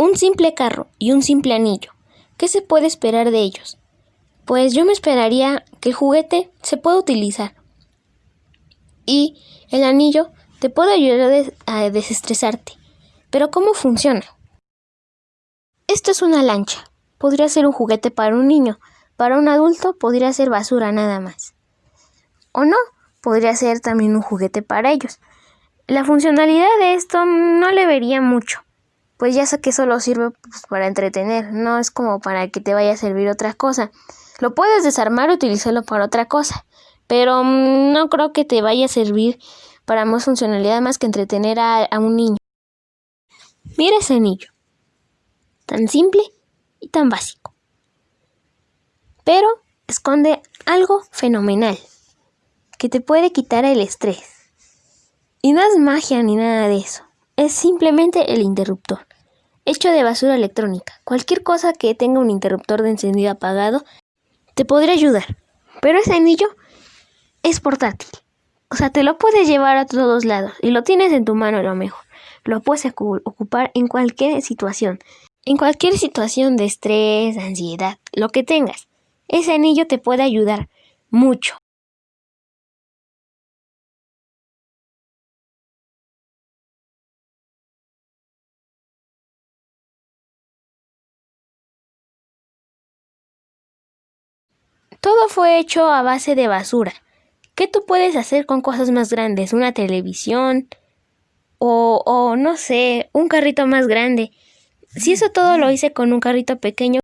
Un simple carro y un simple anillo. ¿Qué se puede esperar de ellos? Pues yo me esperaría que el juguete se pueda utilizar. Y el anillo te puede ayudar a desestresarte. Pero ¿cómo funciona? Esto es una lancha. Podría ser un juguete para un niño. Para un adulto podría ser basura nada más. O no, podría ser también un juguete para ellos. La funcionalidad de esto no le vería mucho, pues ya sé que solo sirve pues, para entretener, no es como para que te vaya a servir otra cosa. Lo puedes desarmar y utilizarlo para otra cosa, pero mm, no creo que te vaya a servir para más funcionalidad más que entretener a, a un niño. Mira ese anillo, tan simple y tan básico, pero esconde algo fenomenal que te puede quitar el estrés. Y no es magia ni nada de eso. Es simplemente el interruptor. Hecho de basura electrónica. Cualquier cosa que tenga un interruptor de encendido apagado te podría ayudar. Pero ese anillo es portátil. O sea, te lo puedes llevar a todos lados y lo tienes en tu mano a lo mejor. Lo puedes ocupar en cualquier situación. En cualquier situación de estrés, ansiedad, lo que tengas. Ese anillo te puede ayudar mucho. Todo fue hecho a base de basura. ¿Qué tú puedes hacer con cosas más grandes? ¿Una televisión? O, o no sé, un carrito más grande. Si eso todo lo hice con un carrito pequeño,